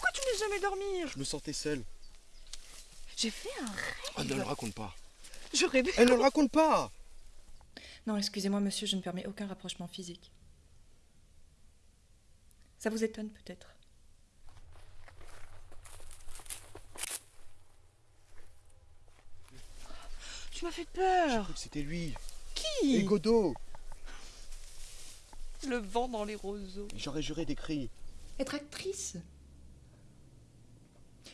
Pourquoi tu ne laisses jamais dormir Je me sentais seul. J'ai fait un rêve. Oh, ne le raconte pas. Je rêvais. Elle ne le raconte pas Non, excusez-moi, monsieur, je ne permets aucun rapprochement physique. Ça vous étonne peut-être Tu m'as fait J'ai peur. cru que c'était lui. Qui? Et Godot Le vent dans les roseaux. J'aurais juré des cris. Être actrice?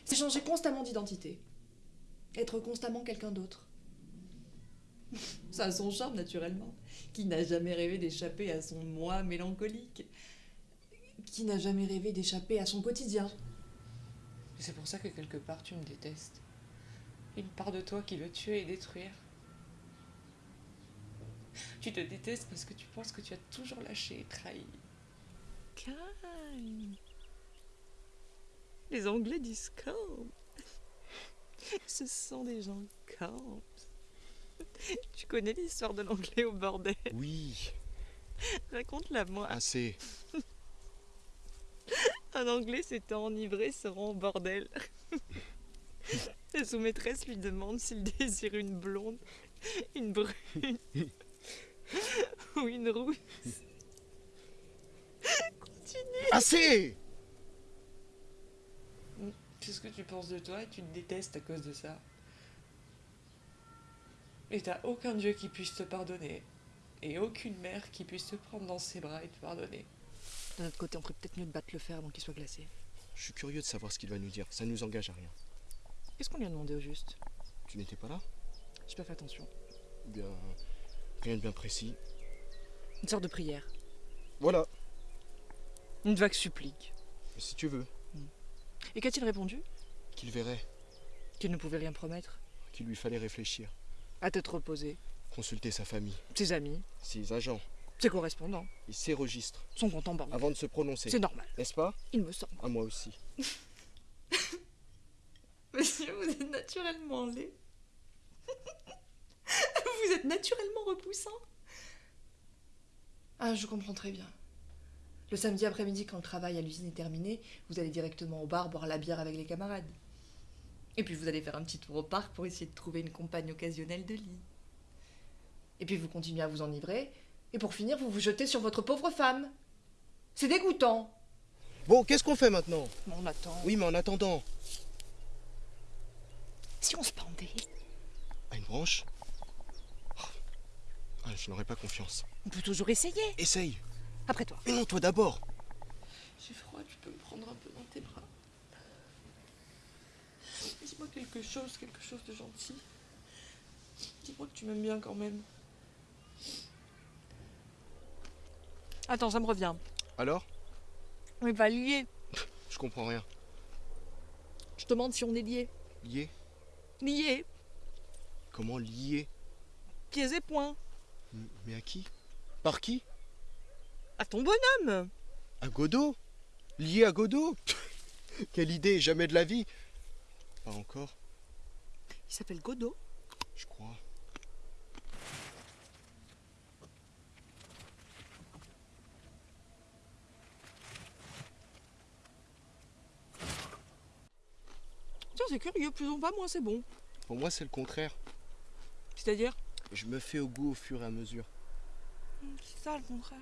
C'est changer constamment d'identité. Être constamment quelqu'un d'autre. Ça a son charme, naturellement. Qui n'a jamais rêvé d'échapper à son moi mélancolique Qui n'a jamais rêvé d'échapper à son quotidien Et c'est pour ça que quelque part tu me détestes. Une part de toi qui veut tuer et détruire. Tu te détestes parce que tu penses que tu as toujours lâché et trahi. Calme. Les Anglais disent calme. Ce sont des gens calmes. Tu connais l'histoire de l'anglais au bordel? Oui, Raconte-la moi. assez. Un anglais s'était enivré se rend au bordel. Sa sous-maîtresse lui demande s'il désire une blonde, une brune ou une rousse. Continue. Assez C'est ce que tu penses de toi et tu te détestes à cause de ça. Et t'as aucun dieu qui puisse te pardonner. Et aucune mère qui puisse te prendre dans ses bras et te pardonner. De notre côté, on ferait peut-être mieux de battre le fer avant qu'il soit glacé. Je suis curieux de savoir ce qu'il va nous dire. Ça ne nous engage à rien. Qu'est-ce qu'on lui a demandé au juste? Tu n'étais pas là? J'ai pas fait attention. Bien. Rien de bien précis. Une sorte de prière. Voilà, Une vague supplique. si tu veux. Et qu'a-t-il répondu Qu'il verrait, Qu'il ne pouvait rien promettre. qu'il lui fallait réfléchir. À tête reposée. Consulter sa famille, Ses amis. ses agents Ses correspondants. et ses registres Son compte en banque. avant de se prononcer. C'est normal. N'est-ce pas Il me semble. À moi aussi. Monsieur, vous êtes naturellement laid. vous êtes naturellement repoussant. Ah, je comprends très bien. Le samedi après-midi, quand le travail à l'usine est terminé, vous allez directement au bar boire la bière avec les camarades. Et puis vous allez faire un petit tour au parc pour essayer de trouver une compagne occasionnelle de lit. Et puis vous continuez à vous enivrer, et pour finir, vous vous jetez sur votre pauvre femme. C'est dégoûtant. Bon, qu'est-ce qu'on fait maintenant? On attend. Oui, mais en attendant. Si on se pendait, À une branche? Oh. Ah, Je n'aurais pas confiance. on peut toujours essayer. Essaye. Après toi. Mais non, toi d'abord. J'ai froid, tu peux me prendre un peu dans tes bras. Dis-moi quelque chose, quelque chose de gentil. Dis-moi que tu m'aimes bien quand même. Attends, ça me revient. Alors? On est pas liés. Je comprends rien. Je te demande si on est liés. Lié Liés, Comment lié pieds et poings. M- Mais à qui? Par qui? À ton bonhomme. À Godot Lié à Godot Quelle idée, jamais de la vie Pas encore, Il s'appelle Godot. je crois. Tiens, c'est curieux, plus on va, moins c'est bon. Pour moi, c'est le contraire. C'est-à-dire? Je me fais au goût au fur et à mesure. C'est ça le contraire.